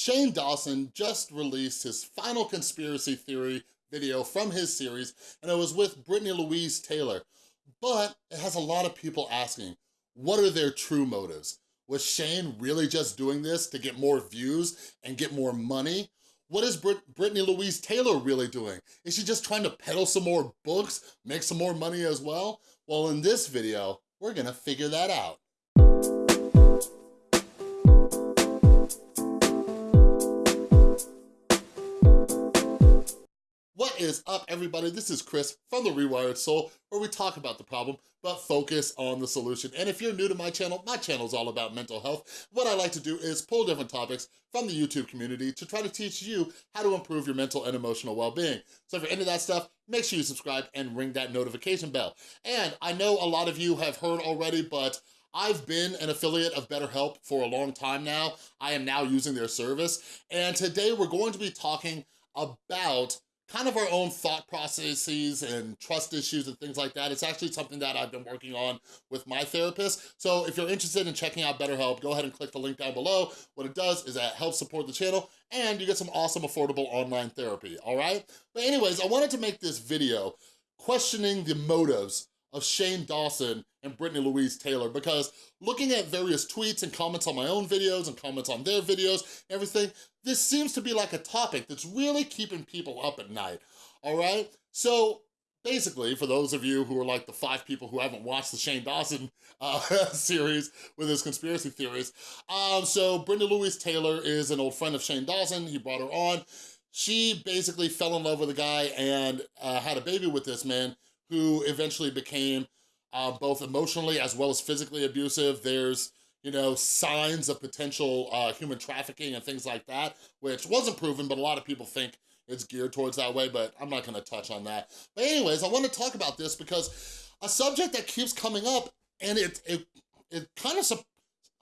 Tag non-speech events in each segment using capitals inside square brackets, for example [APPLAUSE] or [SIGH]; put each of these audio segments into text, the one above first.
Shane Dawson just released his final conspiracy theory video from his series, and it was with Brittany Louise Taylor. But it has a lot of people asking, what are their true motives? Was Shane really just doing this to get more views and get more money? What is Brit Brittany Louise Taylor really doing? Is she just trying to peddle some more books, make some more money as well? Well, in this video, we're gonna figure that out. What is up, everybody? This is Chris from The Rewired Soul, where we talk about the problem, but focus on the solution. And if you're new to my channel, my channel is all about mental health. What I like to do is pull different topics from the YouTube community to try to teach you how to improve your mental and emotional well-being. So if you're into that stuff, make sure you subscribe and ring that notification bell. And I know a lot of you have heard already, but I've been an affiliate of BetterHelp for a long time now. I am now using their service. And today we're going to be talking about kind of our own thought processes and trust issues and things like that. It's actually something that I've been working on with my therapist. So if you're interested in checking out BetterHelp, go ahead and click the link down below. What it does is that helps support the channel and you get some awesome affordable online therapy, all right? But anyways, I wanted to make this video questioning the motives of Shane Dawson and Brittany Louise Taylor because looking at various tweets and comments on my own videos and comments on their videos, everything, this seems to be like a topic that's really keeping people up at night, all right? So basically, for those of you who are like the five people who haven't watched the Shane Dawson uh, [LAUGHS] series with his conspiracy theories, um, so Brenda Louise Taylor is an old friend of Shane Dawson. He brought her on. She basically fell in love with a guy and uh, had a baby with this man who eventually became uh, both emotionally as well as physically abusive. There's, you know, signs of potential uh, human trafficking and things like that, which wasn't proven, but a lot of people think it's geared towards that way, but I'm not gonna touch on that. But anyways, I wanna talk about this because a subject that keeps coming up and it, it, it kind of,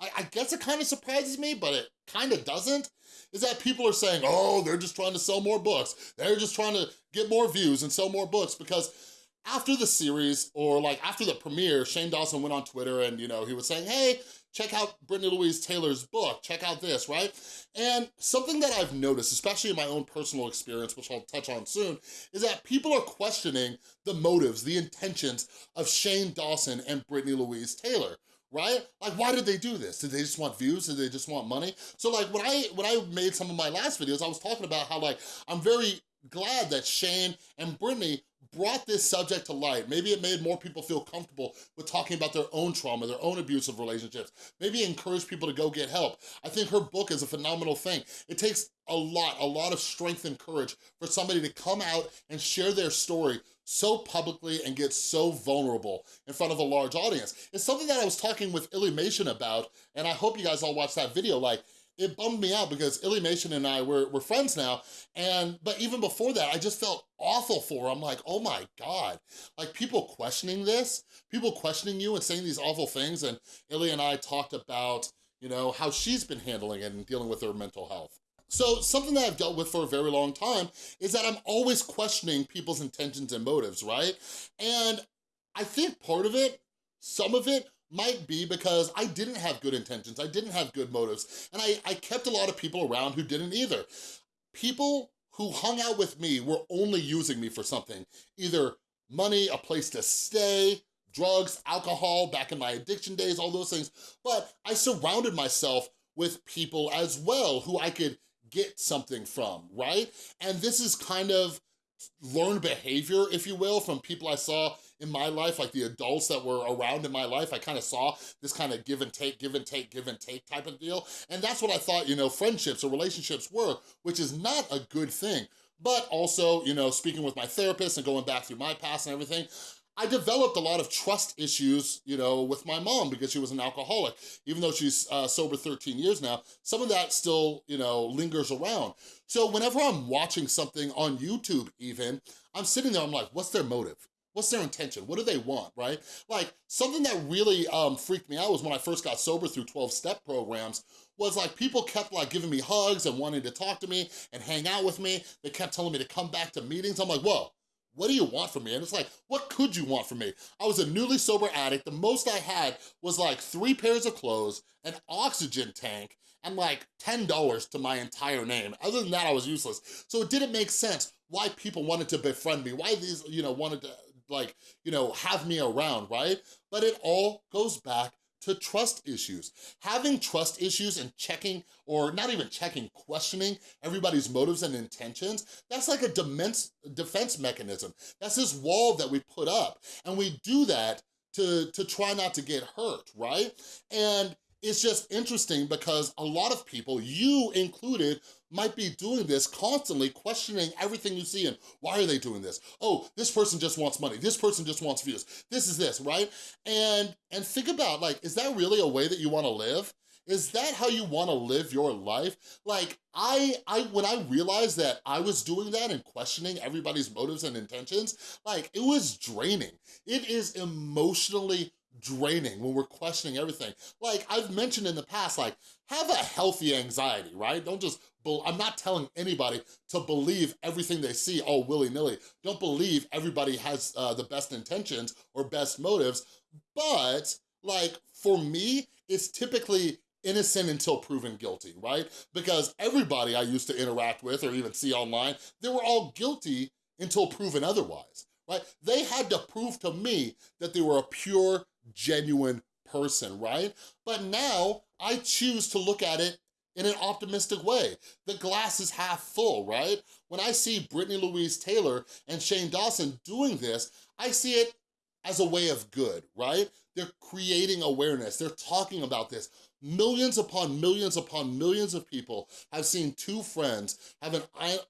I, I guess it kind of surprises me, but it kind of doesn't, is that people are saying, oh, they're just trying to sell more books. They're just trying to get more views and sell more books because after the series, or like after the premiere, Shane Dawson went on Twitter and, you know, he was saying, hey, check out Brittany Louise Taylor's book, check out this, right? And something that I've noticed, especially in my own personal experience, which I'll touch on soon, is that people are questioning the motives, the intentions of Shane Dawson and Brittany Louise Taylor, right? Like, why did they do this? Did they just want views? Did they just want money? So like, when I, when I made some of my last videos, I was talking about how like, I'm very glad that Shane and Brittany brought this subject to light. Maybe it made more people feel comfortable with talking about their own trauma, their own abusive relationships. Maybe encourage people to go get help. I think her book is a phenomenal thing. It takes a lot, a lot of strength and courage for somebody to come out and share their story so publicly and get so vulnerable in front of a large audience. It's something that I was talking with Illymation about, and I hope you guys all watched that video. Like, it bummed me out because Illymation and I, we're, we're friends now, and but even before that, I just felt awful for her. I'm like, oh my God. Like people questioning this, people questioning you and saying these awful things, and Illy and I talked about, you know, how she's been handling it and dealing with her mental health. So something that I've dealt with for a very long time is that I'm always questioning people's intentions and motives, right? And I think part of it, some of it, might be because I didn't have good intentions, I didn't have good motives, and I, I kept a lot of people around who didn't either. People who hung out with me were only using me for something, either money, a place to stay, drugs, alcohol, back in my addiction days, all those things, but I surrounded myself with people as well who I could get something from, right? And this is kind of learned behavior, if you will, from people I saw in my life, like the adults that were around in my life, I kind of saw this kind of give and take, give and take, give and take type of deal. And that's what I thought, you know, friendships or relationships were, which is not a good thing. But also, you know, speaking with my therapist and going back through my past and everything, I developed a lot of trust issues, you know, with my mom because she was an alcoholic. Even though she's uh, sober 13 years now, some of that still, you know, lingers around. So whenever I'm watching something on YouTube even, I'm sitting there, I'm like, what's their motive? What's their intention? What do they want, right? Like, something that really um, freaked me out was when I first got sober through 12-step programs, was like people kept like giving me hugs and wanting to talk to me and hang out with me. They kept telling me to come back to meetings. I'm like, whoa, what do you want from me? And it's like, what could you want from me? I was a newly sober addict. The most I had was like three pairs of clothes, an oxygen tank, and like $10 to my entire name. Other than that, I was useless. So it didn't make sense why people wanted to befriend me, why these, you know, wanted to like, you know, have me around, right? But it all goes back to trust issues. Having trust issues and checking, or not even checking, questioning everybody's motives and intentions, that's like a defense, defense mechanism. That's this wall that we put up. And we do that to, to try not to get hurt, right? And it's just interesting because a lot of people, you included, might be doing this constantly, questioning everything you see and why are they doing this? Oh, this person just wants money. This person just wants views. This is this, right? And, and think about like, is that really a way that you wanna live? Is that how you wanna live your life? Like, I, I, when I realized that I was doing that and questioning everybody's motives and intentions, like, it was draining. It is emotionally draining when we're questioning everything. Like I've mentioned in the past, like have a healthy anxiety, right? Don't just, I'm not telling anybody to believe everything they see all willy-nilly. Don't believe everybody has uh, the best intentions or best motives, but like for me, it's typically innocent until proven guilty, right? Because everybody I used to interact with or even see online, they were all guilty until proven otherwise, right? They had to prove to me that they were a pure, genuine person, right? But now I choose to look at it in an optimistic way. The glass is half full, right? When I see Brittany Louise Taylor and Shane Dawson doing this, I see it as a way of good, right? They're creating awareness, they're talking about this. Millions upon millions upon millions of people have seen two friends have an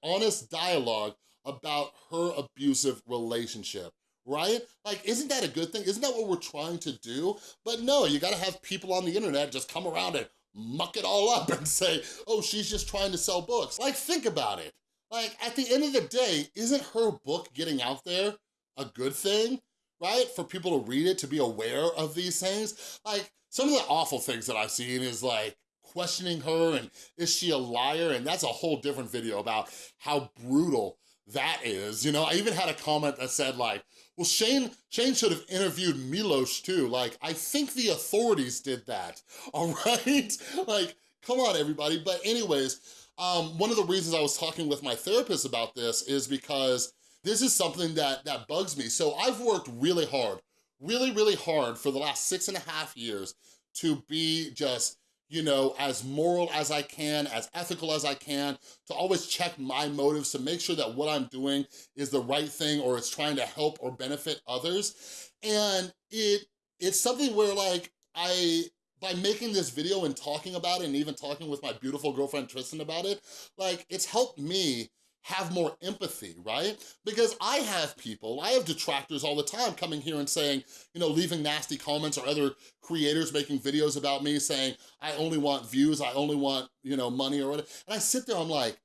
honest dialogue about her abusive relationship right? Like, isn't that a good thing? Isn't that what we're trying to do? But no, you gotta have people on the internet just come around and muck it all up [LAUGHS] and say, oh, she's just trying to sell books. Like, think about it. Like, at the end of the day, isn't her book getting out there a good thing, right? For people to read it, to be aware of these things? Like, some of the awful things that I've seen is like, questioning her and is she a liar? And that's a whole different video about how brutal that is. You know, I even had a comment that said like, well, Shane, Shane should have interviewed Milos too. Like, I think the authorities did that, [LAUGHS] all right? like, come on, everybody. But anyways, um, one of the reasons I was talking with my therapist about this is because this is something that, that bugs me. So I've worked really hard, really, really hard for the last six and a half years to be just you know, as moral as I can, as ethical as I can, to always check my motives to make sure that what I'm doing is the right thing or it's trying to help or benefit others. And it it's something where like I by making this video and talking about it and even talking with my beautiful girlfriend Tristan about it, like it's helped me have more empathy, right? Because I have people, I have detractors all the time coming here and saying, you know, leaving nasty comments or other creators making videos about me saying, I only want views, I only want, you know, money or whatever. And I sit there, I'm like,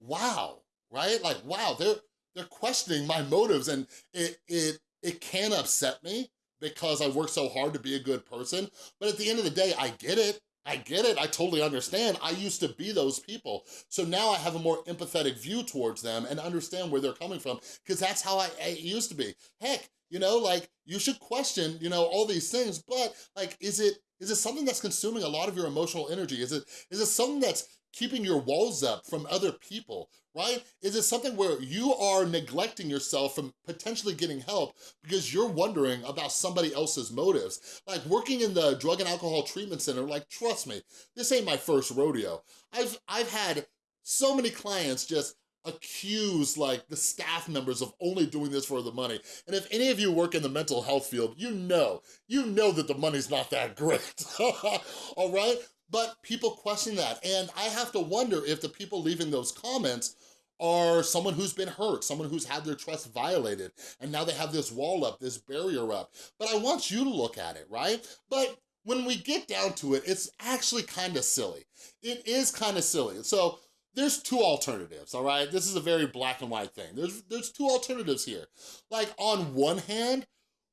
wow, right? Like, wow, they're, they're questioning my motives and it, it, it can upset me because I work so hard to be a good person. But at the end of the day, I get it. I get it, I totally understand. I used to be those people. So now I have a more empathetic view towards them and understand where they're coming from because that's how I, I used to be. Heck, you know, like you should question, you know, all these things, but like, is it is it something that's consuming a lot of your emotional energy? Is it is it something that's keeping your walls up from other people, right? Is it something where you are neglecting yourself from potentially getting help because you're wondering about somebody else's motives? Like working in the drug and alcohol treatment center, like trust me, this ain't my first rodeo. I've, I've had so many clients just accuse like the staff members of only doing this for the money. And if any of you work in the mental health field, you know, you know that the money's not that great, [LAUGHS] all right? But people question that. And I have to wonder if the people leaving those comments are someone who's been hurt, someone who's had their trust violated, and now they have this wall up, this barrier up. But I want you to look at it, right? But when we get down to it, it's actually kind of silly. It is kind of silly. So there's two alternatives, all right? This is a very black and white thing. There's, there's two alternatives here. Like on one hand,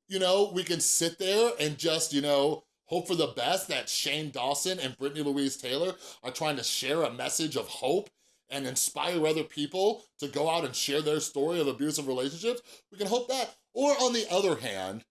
you know, we can sit there and just, you know, hope for the best that Shane Dawson and Brittany Louise Taylor are trying to share a message of hope and inspire other people to go out and share their story of abusive relationships, we can hope that. Or on the other hand,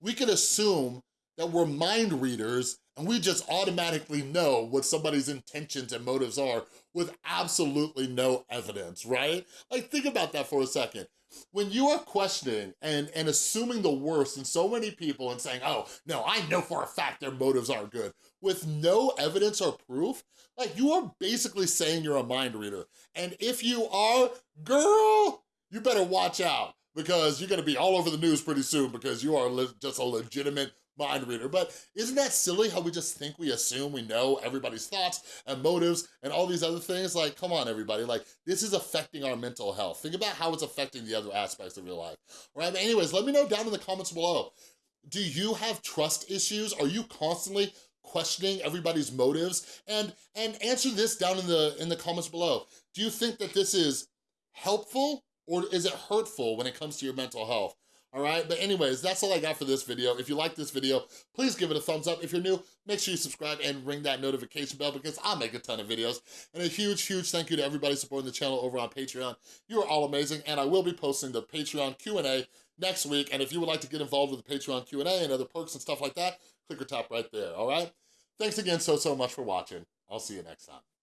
we can assume that we're mind readers and we just automatically know what somebody's intentions and motives are with absolutely no evidence, right? Like, think about that for a second. When you are questioning and, and assuming the worst in so many people and saying, oh, no, I know for a fact their motives are good, with no evidence or proof, like, you are basically saying you're a mind reader. And if you are, girl, you better watch out because you're gonna be all over the news pretty soon because you are just a legitimate mind reader. But isn't that silly how we just think we assume we know everybody's thoughts and motives and all these other things? Like, come on, everybody. Like, this is affecting our mental health. Think about how it's affecting the other aspects of your life. Right, but anyways, let me know down in the comments below. Do you have trust issues? Are you constantly questioning everybody's motives? And and answer this down in the in the comments below. Do you think that this is helpful or is it hurtful when it comes to your mental health? All right? But anyways, that's all I got for this video. If you like this video, please give it a thumbs up. If you're new, make sure you subscribe and ring that notification bell because I make a ton of videos. And a huge, huge thank you to everybody supporting the channel over on Patreon. You are all amazing, and I will be posting the Patreon Q&A next week. And if you would like to get involved with the Patreon Q&A and other perks and stuff like that, click or tap right there, all right? Thanks again so, so much for watching. I'll see you next time.